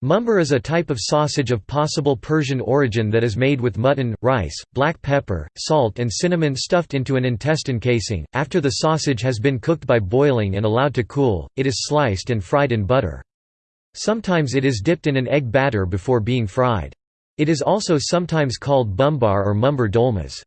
Mumbar is a type of sausage of possible Persian origin that is made with mutton, rice, black pepper, salt and cinnamon stuffed into an intestine casing. After the sausage has been cooked by boiling and allowed to cool, it is sliced and fried in butter. Sometimes it is dipped in an egg batter before being fried. It is also sometimes called bumbar or mumbar dolmas.